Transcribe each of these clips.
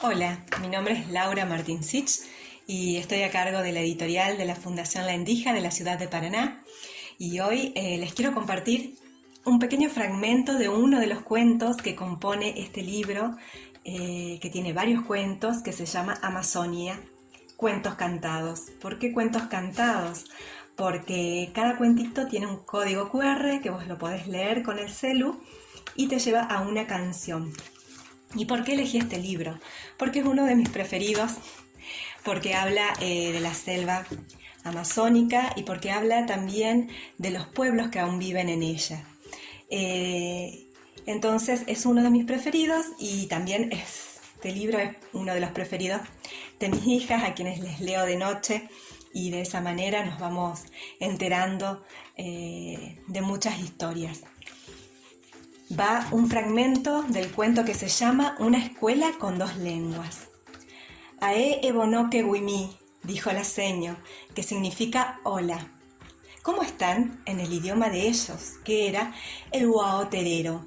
Hola, mi nombre es Laura Martín Sich y estoy a cargo de la editorial de la Fundación La Endija de la ciudad de Paraná. Y hoy eh, les quiero compartir un pequeño fragmento de uno de los cuentos que compone este libro, eh, que tiene varios cuentos, que se llama Amazonia, Cuentos Cantados. ¿Por qué cuentos cantados? Porque cada cuentito tiene un código QR que vos lo podés leer con el celu y te lleva a una canción. ¿Y por qué elegí este libro? Porque es uno de mis preferidos, porque habla eh, de la selva amazónica y porque habla también de los pueblos que aún viven en ella. Eh, entonces es uno de mis preferidos y también este libro es uno de los preferidos de mis hijas, a quienes les leo de noche y de esa manera nos vamos enterando eh, de muchas historias va un fragmento del cuento que se llama Una escuela con dos lenguas. Ae ebonoke wimi, dijo la seño, que significa hola. ¿Cómo están? En el idioma de ellos, que era el huaoterero.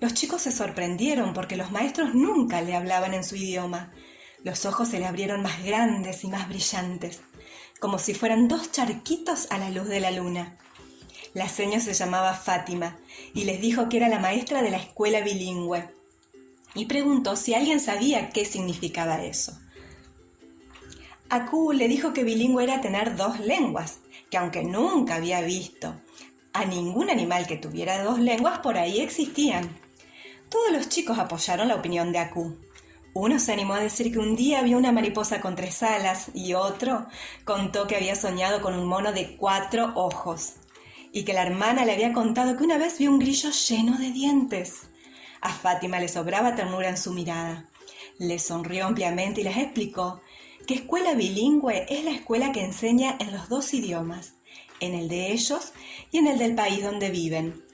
Los chicos se sorprendieron porque los maestros nunca le hablaban en su idioma. Los ojos se le abrieron más grandes y más brillantes, como si fueran dos charquitos a la luz de la luna. La señora se llamaba Fátima y les dijo que era la maestra de la escuela bilingüe y preguntó si alguien sabía qué significaba eso. Aku le dijo que bilingüe era tener dos lenguas, que aunque nunca había visto a ningún animal que tuviera dos lenguas, por ahí existían. Todos los chicos apoyaron la opinión de Aku. Uno se animó a decir que un día vio una mariposa con tres alas y otro contó que había soñado con un mono de cuatro ojos y que la hermana le había contado que una vez vio un grillo lleno de dientes. A Fátima le sobraba ternura en su mirada. Le sonrió ampliamente y les explicó que escuela bilingüe es la escuela que enseña en los dos idiomas, en el de ellos y en el del país donde viven.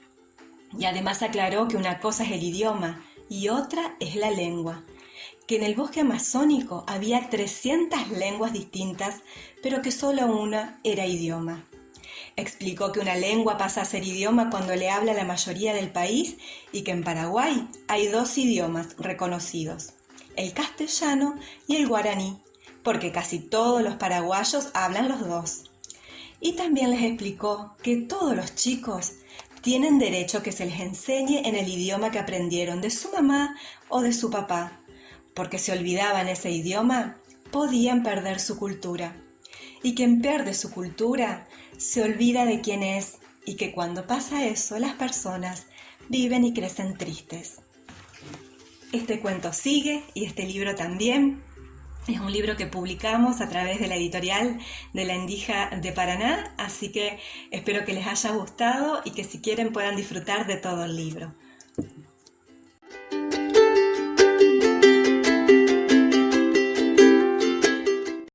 Y además aclaró que una cosa es el idioma y otra es la lengua, que en el bosque amazónico había 300 lenguas distintas, pero que solo una era idioma. Explicó que una lengua pasa a ser idioma cuando le habla la mayoría del país y que en Paraguay hay dos idiomas reconocidos, el castellano y el guaraní, porque casi todos los paraguayos hablan los dos. Y también les explicó que todos los chicos tienen derecho que se les enseñe en el idioma que aprendieron de su mamá o de su papá, porque si olvidaban ese idioma, podían perder su cultura. Y quien pierde su cultura se olvida de quién es y que cuando pasa eso las personas viven y crecen tristes. Este cuento sigue y este libro también. Es un libro que publicamos a través de la editorial de la Endija de Paraná, así que espero que les haya gustado y que si quieren puedan disfrutar de todo el libro.